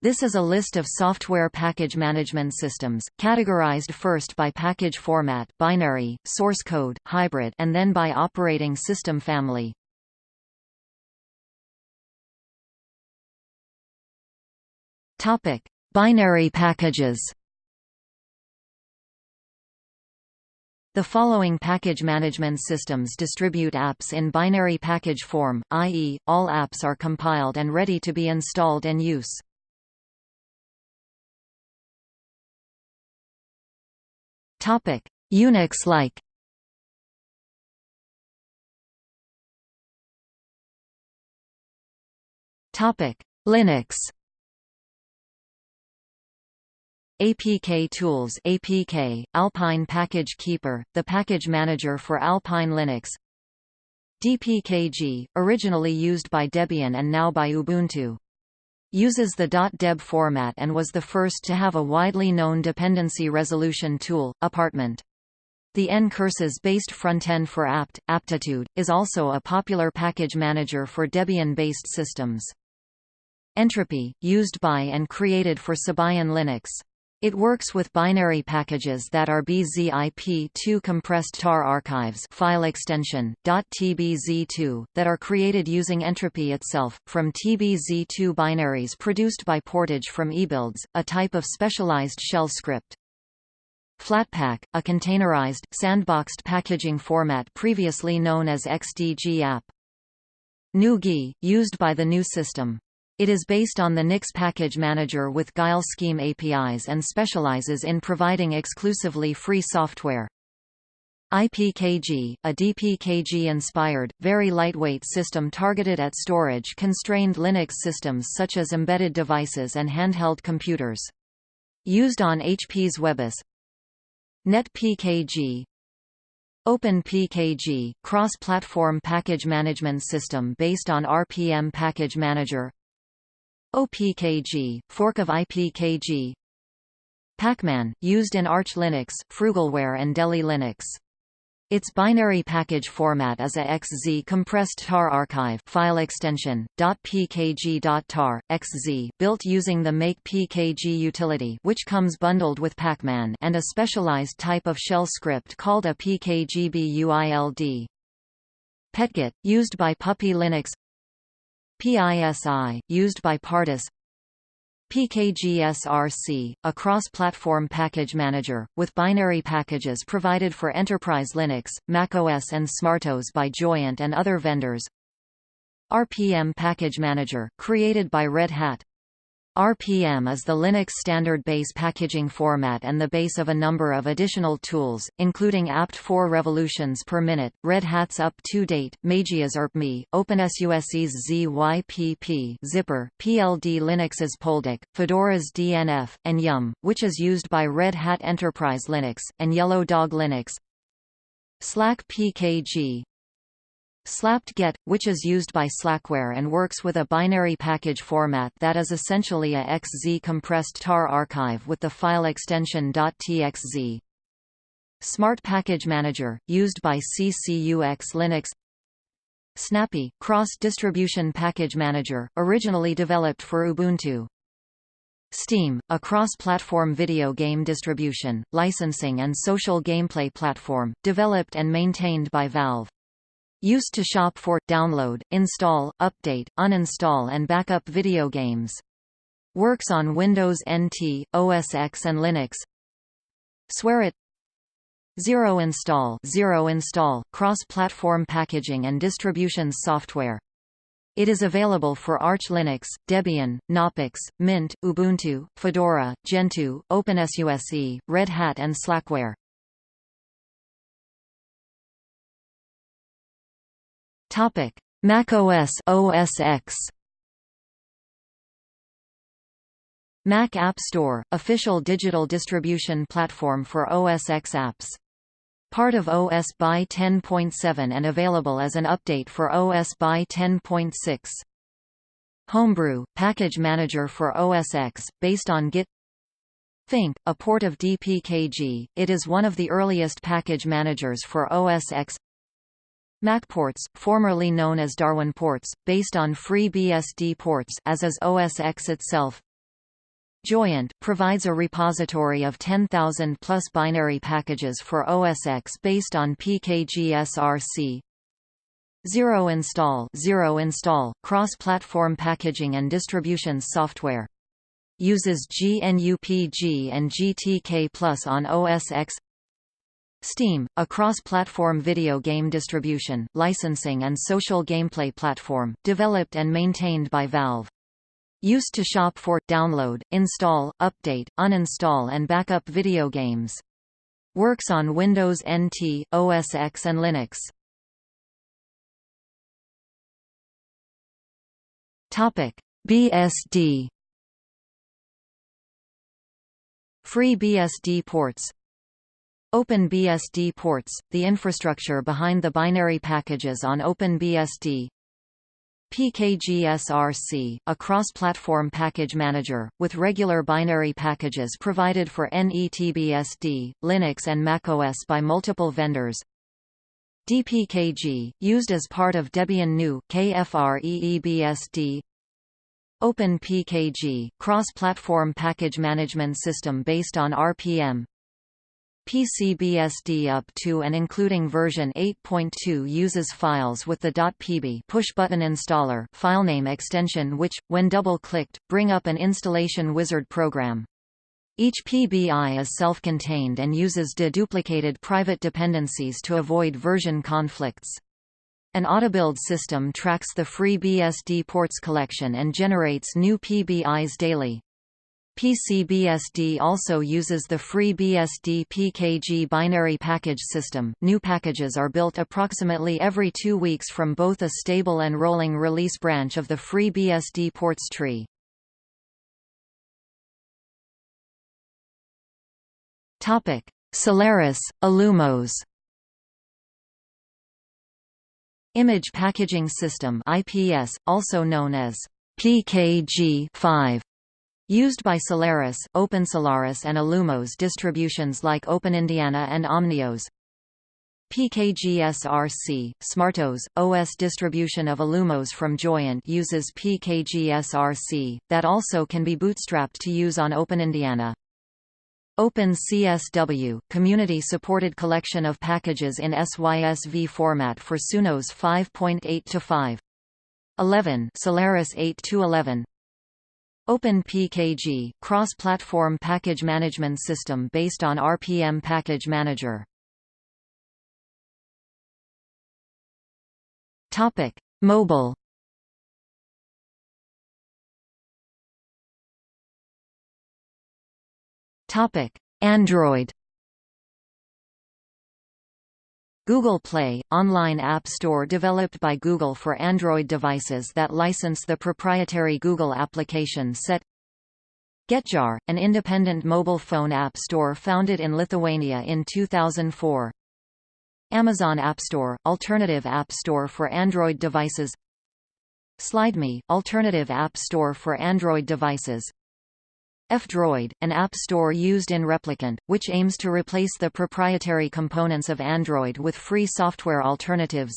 This is a list of software package management systems, categorized first by package format binary, source code, hybrid and then by operating system family. Topic: Binary packages. The following package management systems distribute apps in binary package form, i.e., all apps are compiled and ready to be installed and use. Unix-like Topic: Linux. APK Tools APK, Alpine Package Keeper, the package manager for Alpine Linux. DPKG, originally used by Debian and now by Ubuntu. Uses the .deb format and was the first to have a widely known dependency resolution tool, Apartment. The ncurses-based frontend for apt, aptitude, is also a popular package manager for Debian-based systems. Entropy, used by and created for Sabayon Linux. It works with binary packages that are BZIP2 compressed tar archives file extension, .tbz2, that are created using entropy itself, from TBZ2 binaries produced by portage from ebuilds, a type of specialized shell script. Flatpak, a containerized, sandboxed packaging format previously known as XDG app. GNU used by the new system. It is based on the Nix package manager with Guile scheme APIs and specializes in providing exclusively free software. IPKG, a DPKG-inspired, very lightweight system targeted at storage-constrained Linux systems such as embedded devices and handheld computers. Used on HP's WebOS NetPKG OpenPKG, cross-platform package management system based on RPM Package Manager OPKG, fork of IPKG Pacman, used in Arch Linux, Frugalware and Deli Linux. Its binary package format is a XZ compressed tar archive file extension .pkg.tar XZ built using the make pkg utility which comes bundled with Pacman and a specialized type of shell script called a pkgbuild. PetGet used by Puppy Linux PISI, used by Pardus PKGSRC, a cross-platform package manager, with binary packages provided for Enterprise Linux, macOS and SmartOS by Joyent and other vendors. RPM Package Manager, created by Red Hat RPM is the Linux standard base packaging format and the base of a number of additional tools, including apt4 revolutions per minute, Red Hat's up-to-date, Mageia's urpmi, OpenSUSE's ZYPP Zypper, PLD Linux's Poldek, Fedora's DNF, and Yum, which is used by Red Hat Enterprise Linux, and Yellow Dog Linux. Slack PKG, Slapt-get, which is used by Slackware and works with a binary package format that is essentially a XZ compressed tar archive with the file extension .txz. Smart Package Manager, used by CCUX Linux Snappy, cross-distribution package manager, originally developed for Ubuntu. Steam, a cross-platform video game distribution, licensing and social gameplay platform, developed and maintained by Valve. Used to shop for, download, install, update, uninstall and backup video games. Works on Windows NT, OS X and Linux. Swaret. Zero install Zero install, cross-platform packaging and distributions software. It is available for Arch Linux, Debian, Knoppix, Mint, Ubuntu, Fedora, Gentoo, OpenSUSE, Red Hat and Slackware. Topic: macOS OS X. Mac App Store, official digital distribution platform for OS X apps. Part of OS BY 10.7 and available as an update for OS BY 10.6. Homebrew, package manager for OS X, based on Git Fink, a port of DPKG, it is one of the earliest package managers for OS X MacPorts, formerly known as Darwin ports, based on FreeBSD ports as is OS X itself. Joyent provides a repository of 10,000 plus binary packages for OS X based on PKG-SRC. Zero install, Zero install, cross-platform packaging and distribution software. Uses GNUPG and GTK Plus on OS X. Steam, a cross-platform video game distribution, licensing and social gameplay platform, developed and maintained by Valve. Used to shop for, download, install, update, uninstall and backup video games. Works on Windows NT, OS X and Linux. Topic: BSD Free BSD ports OpenBSD ports, the infrastructure behind the binary packages on OpenBSD. PKGSRC, a cross-platform package manager, with regular binary packages provided for NETBSD, Linux and macOS by multiple vendors. DPKG, used as part of Debian NU KFREEBSD OpenPKG, cross-platform package management system based on RPM PCBSD up to and including version 8.2 uses files with the .pb push-button installer filename extension which, when double-clicked, bring up an installation wizard program. Each PBI is self-contained and uses deduplicated private dependencies to avoid version conflicts. An autobuild system tracks the free BSD ports collection and generates new PBIs daily. PCBSD also uses the free BSD PKG binary package system. New packages are built approximately every two weeks from both a stable and rolling release branch of the free BSD ports tree. Topic: Solaris, Illumos. Image Packaging System IPS, also known as PKG-5 Used by Solaris, OpenSolaris and Illumos distributions like OpenIndiana and Omnios. PKGSRC, SmartOS, OS distribution of Illumos from Joyent uses PKGSRC, that also can be bootstrapped to use on OpenIndiana. OpenCSW, community-supported collection of packages in SYSV format for Sunos 5.8 to 11 Solaris 8 to 11 OpenPKG, cross-platform package management system based on RPM Package Manager. Topic: Mobile. Topic: Android. Google Play, online app store developed by Google for Android devices that license the proprietary Google application set Getjar, an independent mobile phone app store founded in Lithuania in 2004 Amazon App Store, alternative app store for Android devices SlideMe, alternative app store for Android devices F-Droid, an app store used in Replicant, which aims to replace the proprietary components of Android with free software alternatives.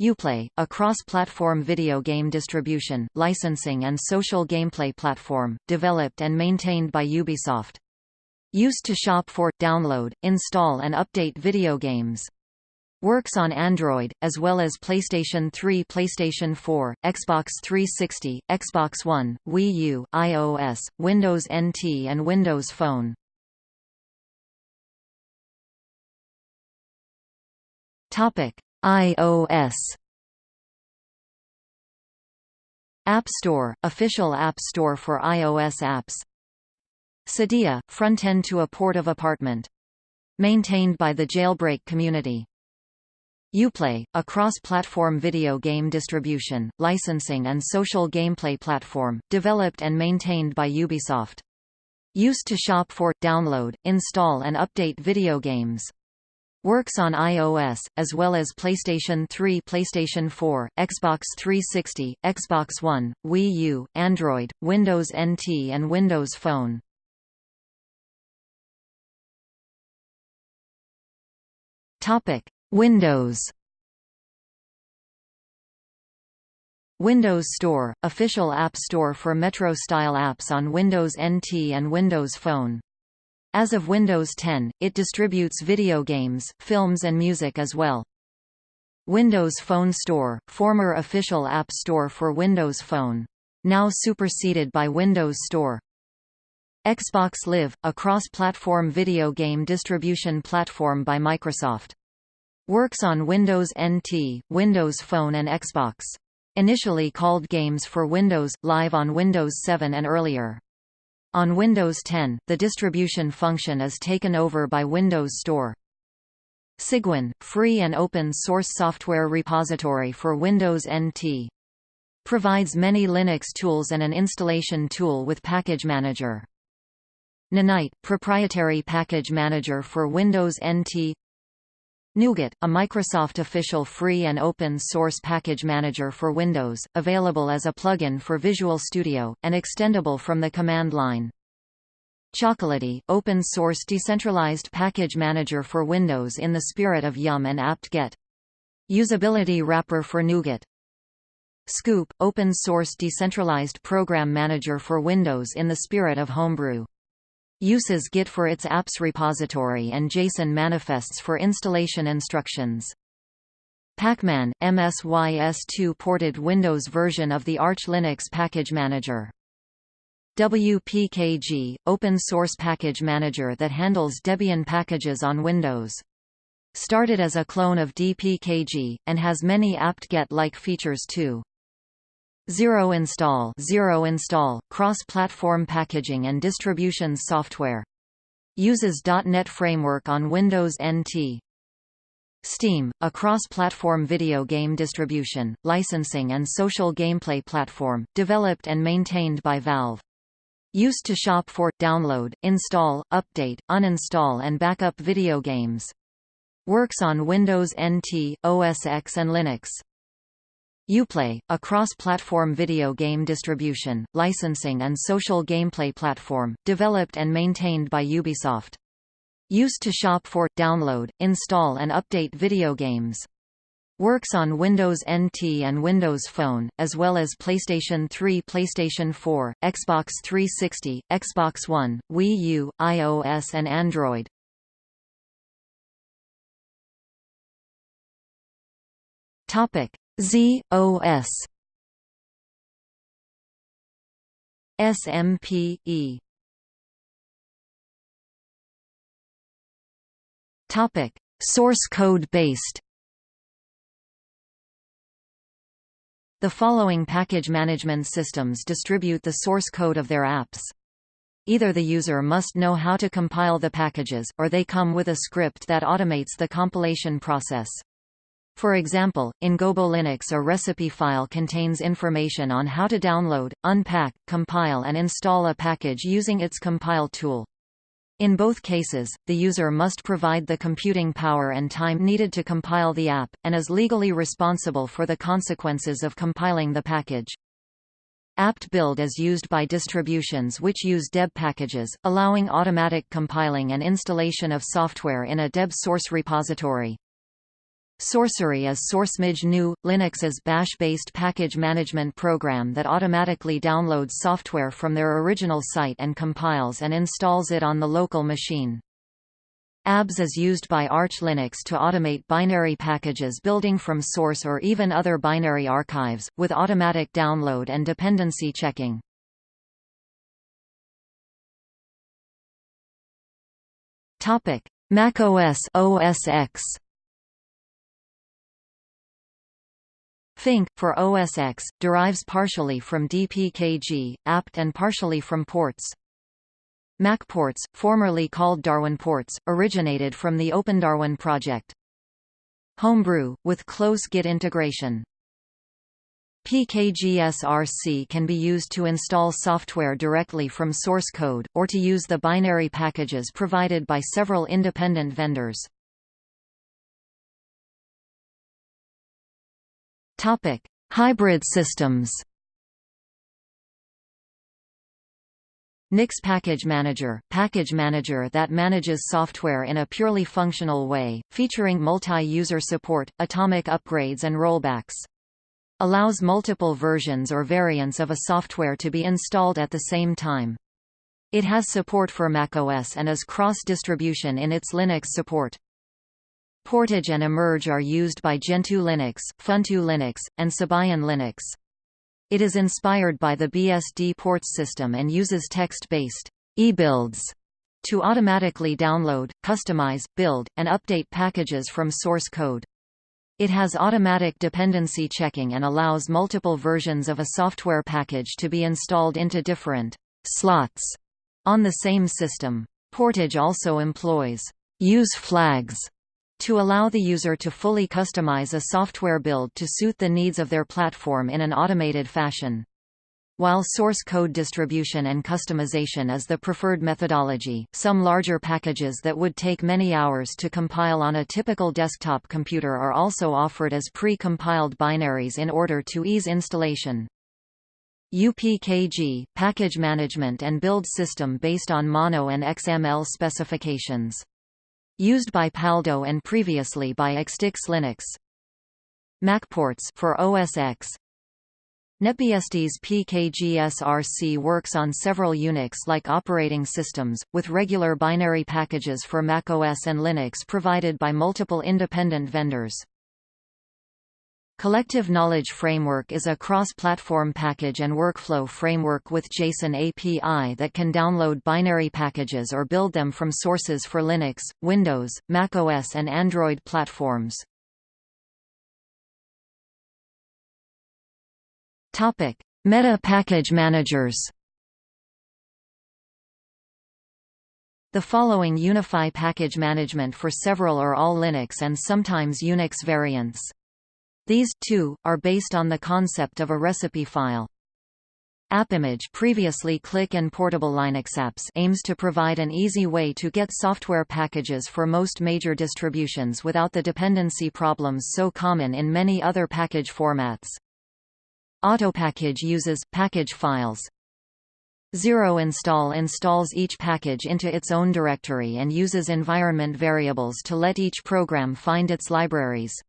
Uplay, a cross-platform video game distribution, licensing and social gameplay platform, developed and maintained by Ubisoft. Used to shop for, download, install and update video games. Works on Android, as well as PlayStation 3 PlayStation 4, Xbox 360, Xbox One, Wii U, iOS, Windows NT and Windows Phone. iOS App Store, official app store for iOS apps Cydia, front-end to a port of apartment. Maintained by the Jailbreak community. Uplay, a cross-platform video game distribution, licensing and social gameplay platform, developed and maintained by Ubisoft. Used to shop for, download, install and update video games. Works on iOS, as well as PlayStation 3 PlayStation 4, Xbox 360, Xbox One, Wii U, Android, Windows NT and Windows Phone. Topic: Windows Windows Store – official app store for Metro-style apps on Windows NT and Windows Phone. As of Windows 10, it distributes video games, films and music as well. Windows Phone Store – former official app store for Windows Phone. Now superseded by Windows Store. Xbox Live – a cross-platform video game distribution platform by Microsoft. Works on Windows NT, Windows Phone and Xbox. Initially called Games for Windows, live on Windows 7 and earlier. On Windows 10, the distribution function is taken over by Windows Store. Cygwin, free and open source software repository for Windows NT. Provides many Linux tools and an installation tool with Package Manager. Ninite, proprietary package manager for Windows NT NuGet, a Microsoft official free and open source package manager for Windows, available as a plugin for Visual Studio, and extendable from the command line. Chocolatey, open source decentralized package manager for Windows in the spirit of Yum and apt-get. Usability wrapper for NuGet. Scoop, open source decentralized program manager for Windows in the spirit of Homebrew. Uses Git for its apps repository and JSON manifests for installation instructions. Pacman, MSYS2 ported Windows version of the Arch Linux package manager. WPKG, open source package manager that handles Debian packages on Windows. Started as a clone of DPKG, and has many apt-get-like features too. Zero Install Zero Install, cross-platform packaging and distributions software. Uses .NET Framework on Windows NT. Steam, a cross-platform video game distribution, licensing and social gameplay platform, developed and maintained by Valve. Used to shop for, download, install, update, uninstall and backup video games. Works on Windows NT, OS X and Linux. Uplay, a cross-platform video game distribution, licensing and social gameplay platform, developed and maintained by Ubisoft. Used to shop for, download, install and update video games. Works on Windows NT and Windows Phone, as well as PlayStation 3 PlayStation 4, Xbox 360, Xbox One, Wii U, iOS and Android. Topic. Z.O.S. SMPE Topic: Source code based. The following package management systems distribute the source code of their apps. Either the user must know how to compile the packages, or they come with a script that automates the compilation process. For example, in GoboLinux a recipe file contains information on how to download, unpack, compile and install a package using its compile tool. In both cases, the user must provide the computing power and time needed to compile the app, and is legally responsible for the consequences of compiling the package. apt-build is used by distributions which use deb packages, allowing automatic compiling and installation of software in a deb source repository. Sourcery is SourceMage GNU, Linux's bash-based package management program that automatically downloads software from their original site and compiles and installs it on the local machine. ABS is used by Arch Linux to automate binary packages building from source or even other binary archives, with automatic download and dependency checking. macOS OS X Fink, for OS X, derives partially from DPKG, apt and partially from ports. MacPorts, formerly called Darwin Ports, originated from the OpenDarwin project. Homebrew, with close Git integration. PKGSRC can be used to install software directly from source code, or to use the binary packages provided by several independent vendors. Topic: Hybrid systems. Nix Package Manager – package manager that manages software in a purely functional way, featuring multi-user support, atomic upgrades and rollbacks. allows multiple versions or variants of a software to be installed at the same time. It has support for macOS and is cross-distribution in its Linux support. Portage and Emerge are used by Gentoo Linux, Funtoo Linux, and Sabayon Linux. It is inspired by the BSD ports system and uses text-based eBuilds to automatically download, customize, build, and update packages from source code. It has automatic dependency checking and allows multiple versions of a software package to be installed into different slots on the same system. Portage also employs use flags to allow the user to fully customize a software build to suit the needs of their platform in an automated fashion. While source code distribution and customization is the preferred methodology, some larger packages that would take many hours to compile on a typical desktop computer are also offered as pre-compiled binaries in order to ease installation. UPKG, package management and build system based on Mono and XML specifications. Used by Paldo and previously by Xtix Linux. MacPorts for OS X. NetBSD's PKGSRC works on several Unix-like operating systems, with regular binary packages for macOS and Linux provided by multiple independent vendors. Collective Knowledge Framework is a cross-platform package and workflow framework with JSON API that can download binary packages or build them from sources for Linux, Windows, macOS and Android platforms. Meta package managers The following unify package management for several or all Linux and sometimes Unix variants. These, too, are based on the concept of a recipe file. AppImage previously klik and Portable Linux apps aims to provide an easy way to get software packages for most major distributions without the dependency problems so common in many other package formats. Autopackage uses package files. Zero install installs each package into its own directory and uses environment variables to let each program find its libraries.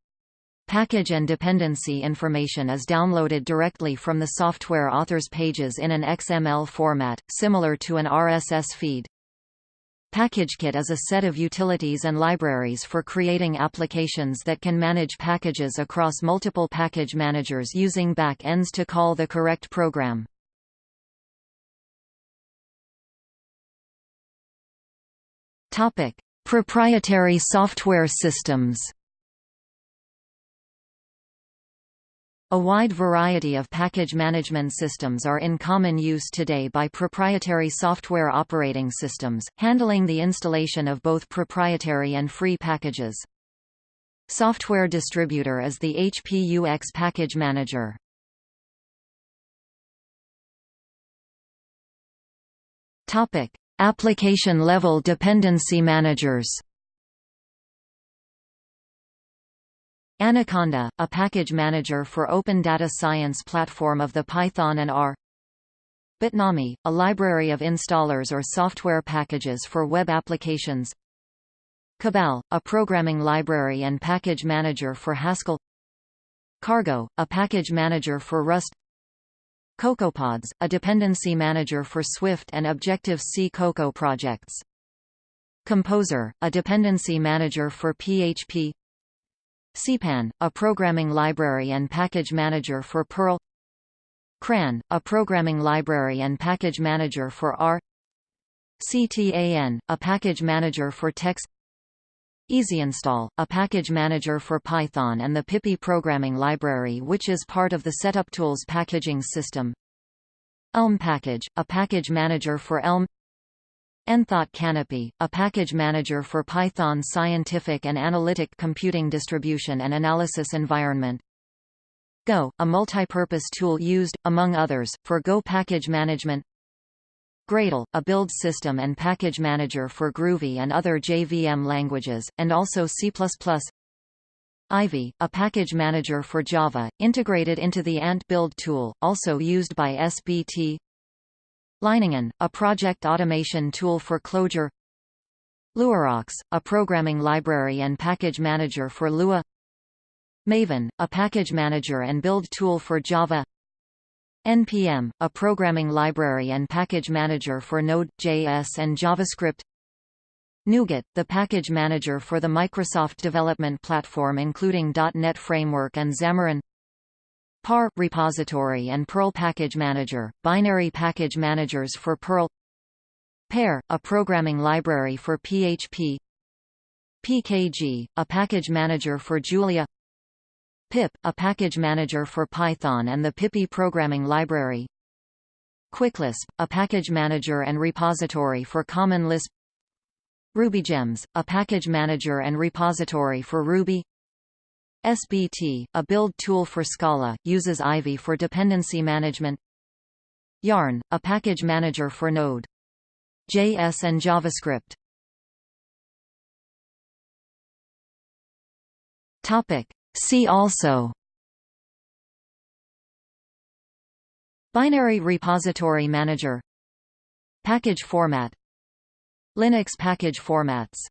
Package and dependency information is downloaded directly from the software author's pages in an XML format, similar to an RSS feed. PackageKit is a set of utilities and libraries for creating applications that can manage packages across multiple package managers using back-ends to call the correct program. Proprietary software systems A wide variety of package management systems are in common use today by proprietary software operating systems, handling the installation of both proprietary and free packages. Software Distributor is the HPUX package manager. Application-level dependency managers Anaconda, a package manager for open data science platform of the Python and R. Bitnami, a library of installers or software packages for web applications. Cabal, a programming library and package manager for Haskell. Cargo, a package manager for Rust. CocoaPods, a dependency manager for Swift and Objective-C Cocoa projects. Composer, a dependency manager for PHP CPAN, a programming library and package manager for Perl CRAN, a programming library and package manager for R CTAN, a package manager for TeX EasyInstall, a package manager for Python and the PyPI programming library which is part of the SetupTools packaging system Elm Package, a package manager for Elm Enthought Canopy, a package manager for Python scientific and analytic computing distribution and analysis environment. Go, a multipurpose tool used, among others, for Go package management. Gradle, a build system and package manager for Groovy and other JVM languages, and also C++. Ivy, a package manager for Java, integrated into the Ant build tool, also used by SBT. Leiningen, a project automation tool for Clojure LuaRocks, a programming library and package manager for Lua. Maven, a package manager and build tool for Java. NPM, a programming library and package manager for Node.js and JavaScript. NuGet, the package manager for the Microsoft development platform including .NET Framework and Xamarin PAR – repository and Perl package manager, binary package managers for Perl Pear, a programming library for PHP PKG, a package manager for Julia pip, a package manager for Python and the PyPI programming library QuickLisp, a package manager and repository for Common Lisp RubyGems, a package manager and repository for Ruby SBT, a build tool for Scala, uses Ivy for dependency management. Yarn, a package manager for Node. JS and JavaScript. Topic. See also. Binary Repository Manager. Package format. Linux package formats